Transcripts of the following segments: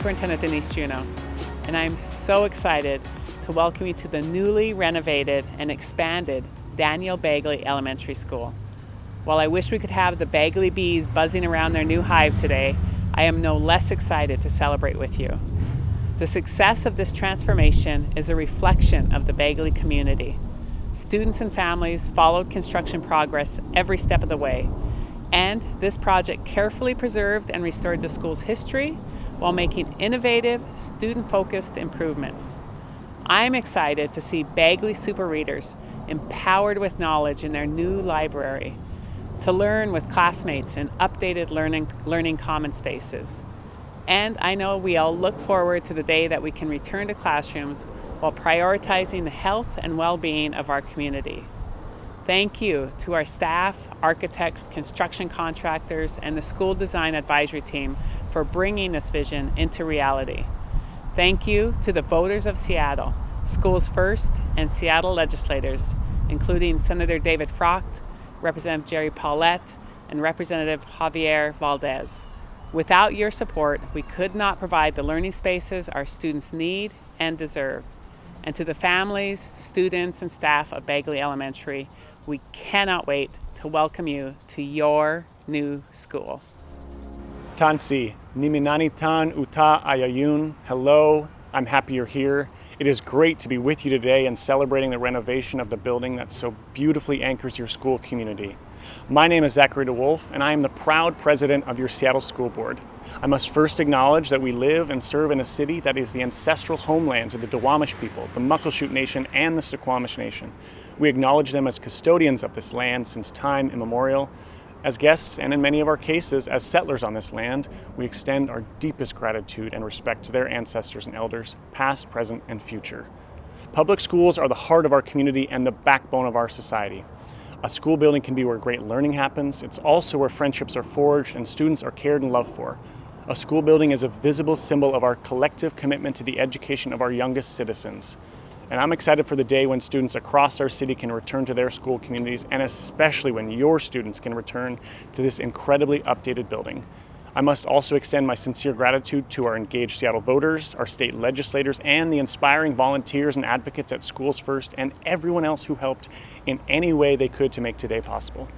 Superintendent Denise Juneau, and I'm so excited to welcome you to the newly renovated and expanded Daniel Bagley Elementary School. While I wish we could have the Bagley bees buzzing around their new hive today, I am no less excited to celebrate with you. The success of this transformation is a reflection of the Bagley community. Students and families followed construction progress every step of the way, and this project carefully preserved and restored the school's history while making innovative, student-focused improvements. I'm excited to see Bagley Super Readers empowered with knowledge in their new library, to learn with classmates in updated learning, learning common spaces. And I know we all look forward to the day that we can return to classrooms while prioritizing the health and well-being of our community. Thank you to our staff, architects, construction contractors, and the school design advisory team for bringing this vision into reality. Thank you to the voters of Seattle, Schools First, and Seattle legislators, including Senator David Frockt, Representative Gerry Pollet, and Representative Javier Valdez. Without your support, we could not provide the learning spaces our students need and deserve. And to the families, students, and staff of Bagley Elementary, we cannot wait to welcome you to your new school. Tansi, Niminani Tan Uta Ayayun. Hello, I'm happy you're here. It is great to be with you today and celebrating the renovation of the building that so beautifully anchors your school community. My name is Zachary DeWolf, and I am the proud president of your Seattle School Board. I must first acknowledge that we live and serve in a city that is the ancestral homeland to the Duwamish people, the Muckleshoot Nation, and the Suquamish Nation. We acknowledge them as custodians of this land since time immemorial, as guests, and in many of our cases, as settlers on this land, we extend our deepest gratitude and respect to their ancestors and elders, past, present, and future. Public schools are the heart of our community and the backbone of our society. A school building can be where great learning happens. It's also where friendships are forged and students are cared and loved for. A school building is a visible symbol of our collective commitment to the education of our youngest citizens. And I'm excited for the day when students across our city can return to their school communities and especially when your students can return to this incredibly updated building. I must also extend my sincere gratitude to our engaged Seattle voters, our state legislators, and the inspiring volunteers and advocates at Schools First and everyone else who helped in any way they could to make today possible.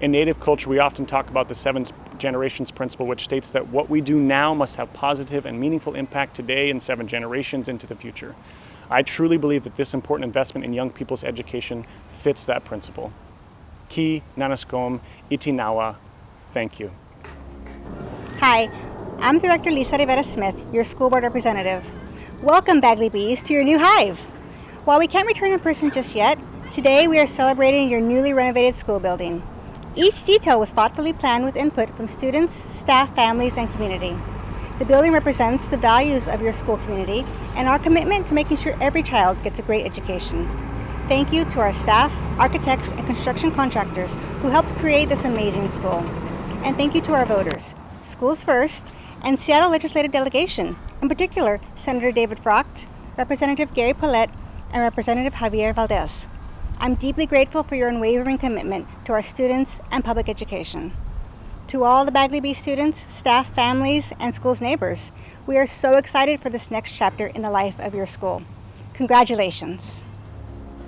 In Native culture, we often talk about the seven generations principle, which states that what we do now must have positive and meaningful impact today and seven generations into the future. I truly believe that this important investment in young people's education fits that principle. Ki Nanaskom Itinawa, thank you. Hi, I'm Director Lisa Rivera Smith, your school board representative. Welcome, Bagley Bees, to your new hive. While we can't return in person just yet, today we are celebrating your newly renovated school building. Each detail was thoughtfully planned with input from students, staff, families, and community. The building represents the values of your school community and our commitment to making sure every child gets a great education. Thank you to our staff, architects, and construction contractors who helped create this amazing school. And thank you to our voters, Schools First, and Seattle Legislative Delegation, in particular Senator David Frockt, Representative Gary Pollet, and Representative Javier Valdez. I'm deeply grateful for your unwavering commitment to our students and public education. To all the Bagley Bee students, staff, families, and school's neighbors, we are so excited for this next chapter in the life of your school. Congratulations.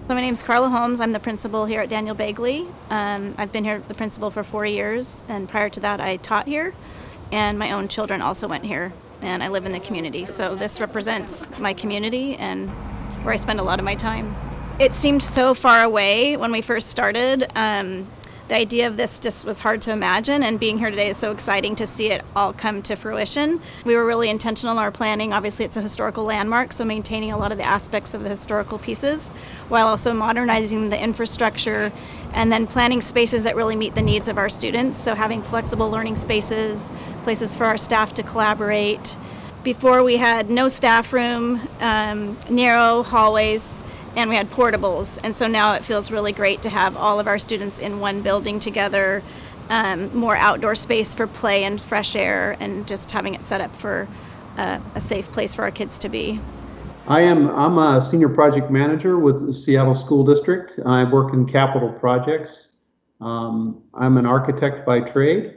So my name is Carla Holmes. I'm the principal here at Daniel Bagley. Um, I've been here the principal for four years, and prior to that, I taught here, and my own children also went here, and I live in the community. So this represents my community and where I spend a lot of my time. It seemed so far away when we first started. Um, the idea of this just was hard to imagine and being here today is so exciting to see it all come to fruition. We were really intentional in our planning. Obviously it's a historical landmark, so maintaining a lot of the aspects of the historical pieces while also modernizing the infrastructure and then planning spaces that really meet the needs of our students. So having flexible learning spaces, places for our staff to collaborate. Before we had no staff room, um, narrow hallways, and we had portables. And so now it feels really great to have all of our students in one building together, um, more outdoor space for play and fresh air, and just having it set up for uh, a safe place for our kids to be. I am I'm a senior project manager with the Seattle School District. I work in capital projects. Um, I'm an architect by trade,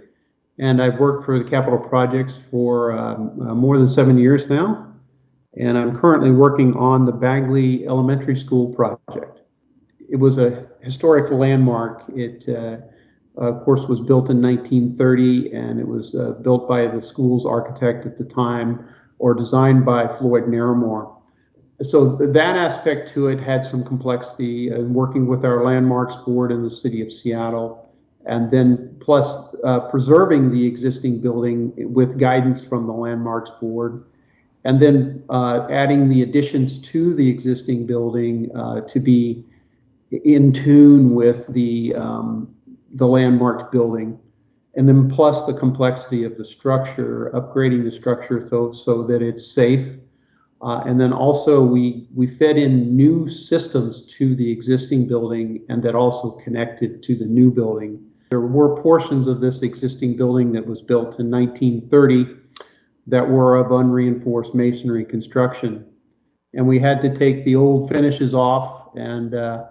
and I've worked for the Capital Projects for um, uh, more than seven years now. And I'm currently working on the Bagley Elementary School project. It was a historic landmark. It, uh, of course, was built in 1930, and it was uh, built by the school's architect at the time, or designed by Floyd Naramore. So that aspect to it had some complexity in working with our landmarks board in the city of Seattle and then plus uh, preserving the existing building with guidance from the landmarks board and then uh, adding the additions to the existing building uh, to be in tune with the um, the landmarked building. And then plus the complexity of the structure upgrading the structure so so that it's safe. Uh, and then also we we fed in new systems to the existing building and that also connected to the new building. There were portions of this existing building that was built in 1930 that were of unreinforced masonry construction. And we had to take the old finishes off and uh,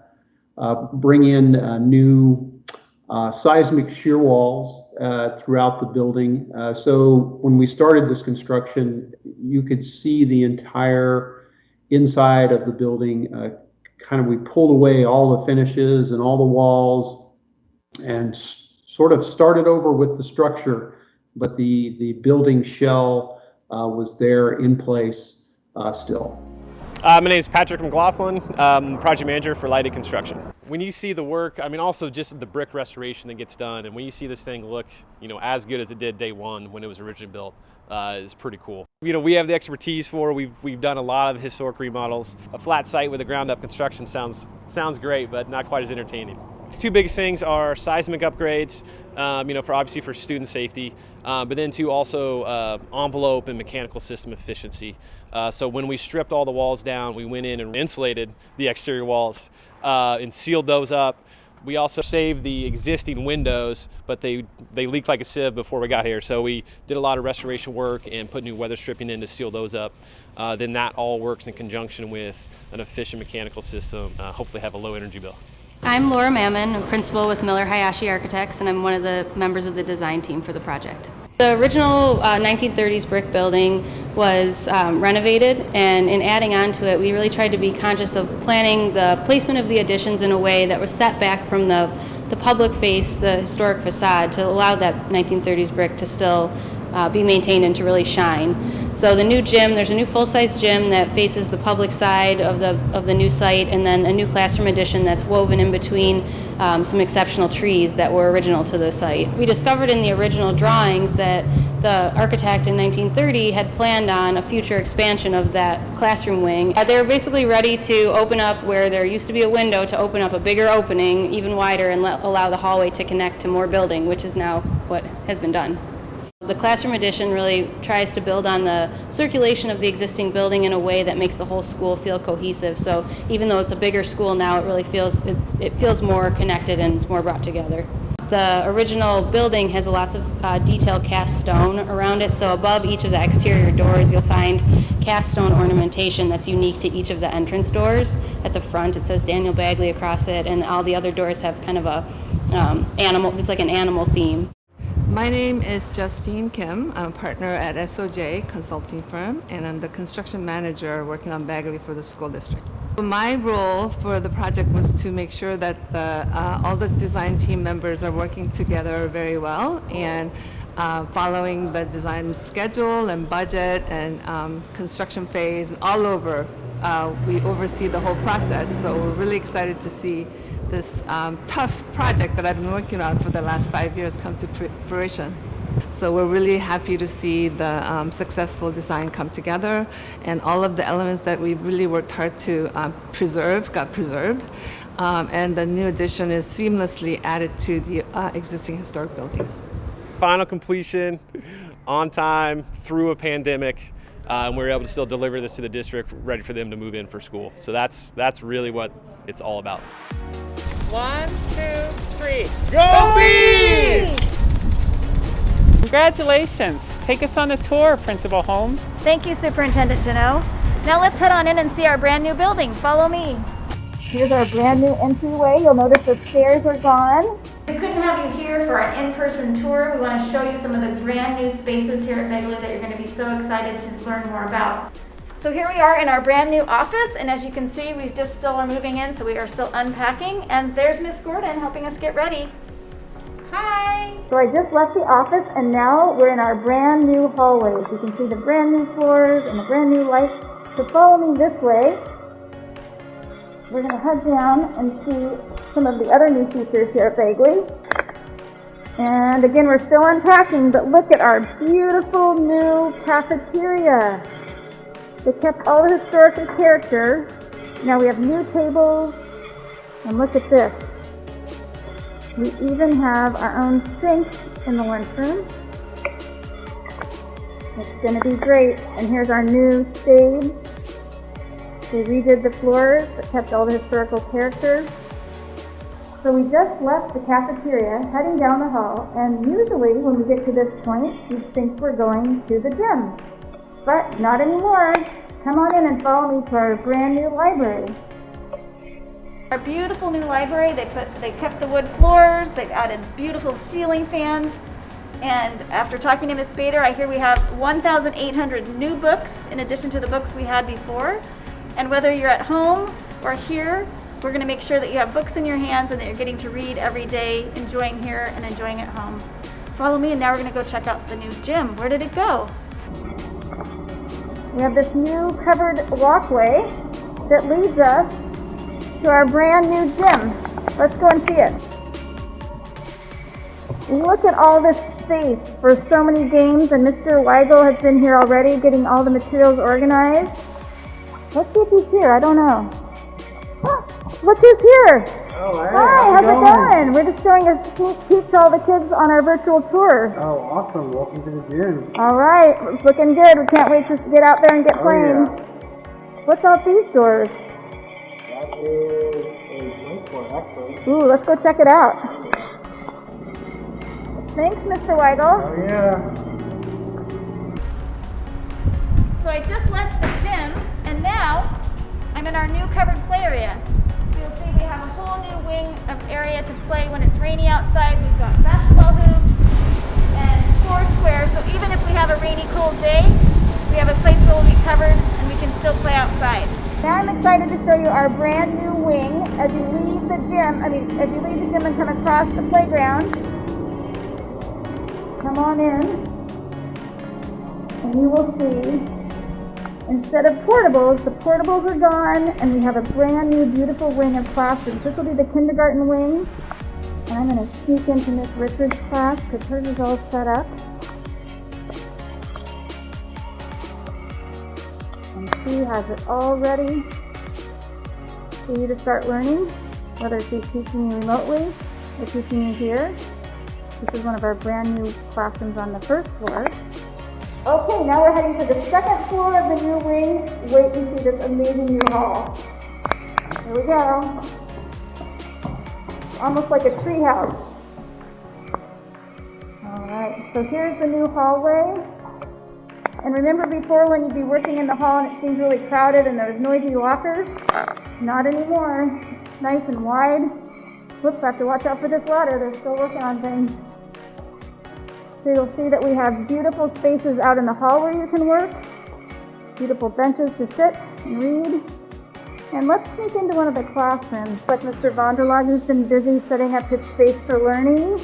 uh, bring in uh, new uh, seismic shear walls uh, throughout the building. So when we started this construction, you could see the entire inside of the building. kind of, we pulled away all the finishes and all the walls and sort of started over with the structure, but the, the building shell uh, was there in place uh, still. Uh, my name is Patrick McLaughlin, um, project manager for Lydig Construction. When you see the work, I mean also just the brick restoration that gets done, and when you see this thing look, you know, as good as it did day one when it was originally built, uh, is pretty cool. You know, we have the expertise for. We've we've done a lot of historic remodels. A flat site with a ground up construction sounds sounds great, but not quite as entertaining. The two biggest things are seismic upgrades, um, you know, for obviously for student safety, uh, but then two also uh, envelope and mechanical system efficiency. Uh, so when we stripped all the walls down, we went in and insulated the exterior walls uh, and sealed those up. We also saved the existing windows, but they, they leaked like a sieve before we got here. So we did a lot of restoration work and put new weather stripping in to seal those up. Uh, then that all works in conjunction with an efficient mechanical system, uh, hopefully have a low energy bill. I'm Laura Mammon, a principal with Miller Hayashi Architects, and I'm one of the members of the design team for the project. The original uh, 1930s brick building was um, renovated, and in adding on to it, we really tried to be conscious of planning the placement of the additions in a way that was set back from the, the public face, the historic facade, to allow that 1930s brick to still uh, be maintained and to really shine. So the new gym, there's a new full-size gym that faces the public side of the, of the new site and then a new classroom addition that's woven in between um, some exceptional trees that were original to the site. We discovered in the original drawings that the architect in 1930 had planned on a future expansion of that classroom wing. Uh, they're basically ready to open up where there used to be a window to open up a bigger opening, even wider, and let, allow the hallway to connect to more building, which is now what has been done. The classroom edition really tries to build on the circulation of the existing building in a way that makes the whole school feel cohesive. So even though it's a bigger school now, it really feels it, it feels more connected and it's more brought together. The original building has lots of uh, detailed cast stone around it. So above each of the exterior doors, you'll find cast stone ornamentation that's unique to each of the entrance doors. At the front, it says Daniel Bagley across it, and all the other doors have kind of a um, animal. It's like an animal theme. My name is Justine Kim. I'm a partner at SOJ consulting firm, and I'm the construction manager working on Bagley for the school district. My role for the project was to make sure that the, uh, all the design team members are working together very well and uh, following the design schedule and budget and um, construction phase all over. Uh, we oversee the whole process, so we're really excited to see this um, tough project that I've been working on for the last five years come to fruition. So we're really happy to see the um, successful design come together and all of the elements that we really worked hard to um, preserve got preserved. Um, and the new addition is seamlessly added to the uh, existing historic building. Final completion, on time, through a pandemic, uh, and we were able to still deliver this to the district ready for them to move in for school. So that's, that's really what it's all about. One, two, three. Go, Go Bees! Congratulations. Take us on a tour, Principal Holmes. Thank you, Superintendent Juneau. Now let's head on in and see our brand new building. Follow me. Here's our brand new entryway. You'll notice the stairs are gone. We couldn't have you here for an in-person tour. We want to show you some of the brand new spaces here at Bagley that you're going to be so excited to learn more about. So here we are in our brand new office, and as you can see, we just still are moving in, so we are still unpacking. And there's Miss Gordon helping us get ready. Hi! So I just left the office and now we're in our brand new hallways. You can see the brand new floors and the brand new lights. So follow me this way. We're to head down and see some of the other new features here at Bagley. And again, we're still unpacking, but look at our beautiful new cafeteria. They kept all the historical character. Now we have new tables. And look at this. We even have our own sink in the lunchroom. It's going to be great. And here's our new stage. They redid the floors, but kept all the historical character. So we just left the cafeteria, heading down the hall, and usually when we get to this point, you think we're going to the gym. But not anymore. Come on in and follow me to our brand new library. Our beautiful new library, they put they kept the wood floors, they've added beautiful ceiling fans, and after talking to Miss Bader, I hear we have 1,800 new books in addition to the books we had before. And whether you're at home or here, we're going to make sure that you have books in your hands and that you're getting to read every day, enjoying here and enjoying at home. Follow me and now we're going to go check out the new gym. Where did it go? We have this new covered walkway that leads us to our brand new gym. Let's go and see it. Look at all this space for so many games and Mr. Weigel has been here already getting all the materials organized. Let's see if he's here. I don't know. look who's here. Oh, hey, Hi, how's, how's it going? We're just showing a sneak peek to all the kids on our virtual tour. Oh, awesome. Welcome to the gym. All right, it's looking good. We can't wait to get out there and get Oh, playing. yeah. What's out these doors? That is a drink for actually. Ooh, let's go check it out. Thanks, Mr. Weigel. Oh, yeah. So I just left the gym and now I'm in our new covered play area. Whole new wing of area to play when it's rainy outside. We've got basketball hoops and four squares. So even if we have a rainy, cold day, we have a place where we'll be covered and we can still play outside. Now I'm excited to show you our brand new wing as you leave the gym, I mean, as you leave the gym and come across the playground. Come on in and you will see Instead of portables, the portables are gone and we have a brand new beautiful wing of classrooms. This will be the kindergarten wing. And I'm to sneak into Miss Richards' class because hers is all set up. And she has it all ready for you to start learning, whether she's teaching you remotely or teaching you here. This is one of our brand new classrooms on the first floor. Okay, now we're heading to the second floor of the new wing. Wait and see this amazing new hall. Here we go. Almost like a tree house. All right, so here's the new hallway. And remember before when you'd be working in the hall and it seemed really crowded and there was noisy lockers? Not anymore. It's nice and wide. Whoops, I have to watch out for this ladder. They're still working on things. So you'll see that we have beautiful spaces out in the hall where you can work, beautiful benches to sit and read. And let's sneak into one of the classrooms. Like Mr. Vonderlag, who's been busy setting up his space for learning.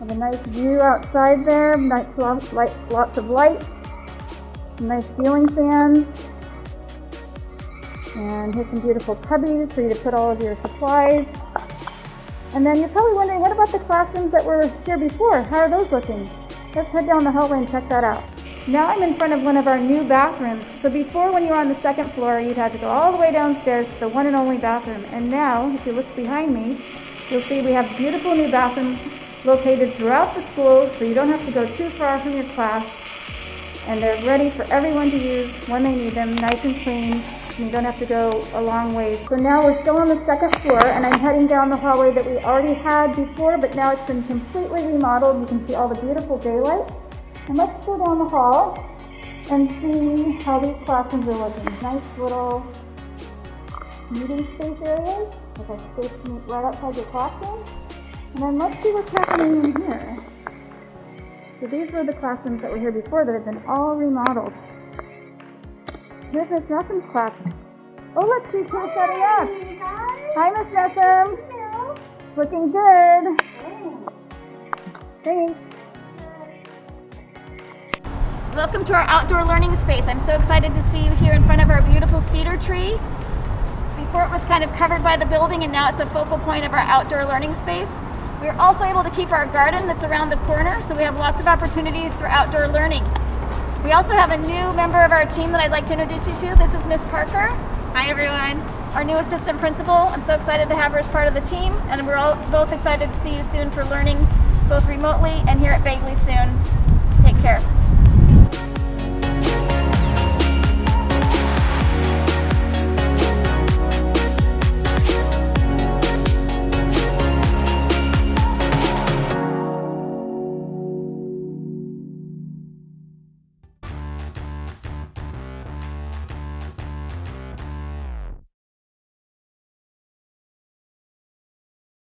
Have a nice view outside there, nice light, lots of light, some nice ceiling fans. And here's some beautiful cubbies for you to put all of your supplies. And then you're probably wondering, what about the classrooms that were here before? How are those looking? Let's head down the hallway and check that out. Now I'm in front of one of our new bathrooms. So before when you were on the second floor, you'd have to go all the way downstairs to the one and only bathroom. And now, if you look behind me, you'll see we have beautiful new bathrooms located throughout the school, so you don't have to go too far from your class. And they're ready for everyone to use when they need them, nice and clean. And You don't have to go a long ways. So now we're still on the second floor, and I'm heading down the hallway that we already had before, but now it's been completely remodeled. You can see all the beautiful daylight. And let's go down the hall and see how these classrooms are looking. Nice little meeting space areas with a space to meet right outside your classroom. And then let's see what's happening in here. So these were the classrooms that were here before that have been all remodeled. Here's Miss Nessum's class. Oh look, she's here setting up. Hi, Miss Nessum. It's looking good. Thanks. Welcome to our outdoor learning space. I'm so excited to see you here in front of our beautiful cedar tree. Before it was kind of covered by the building and now it's a focal point of our outdoor learning space. We're also able to keep our garden that's around the corner, so we have lots of opportunities for outdoor learning. We also have a new member of our team that I'd like to introduce you to. This is Miss Parker. Hi everyone. Our new assistant principal. I'm so excited to have her as part of the team, and we're all both excited to see you soon for learning both remotely and here at Bagley soon. Take care.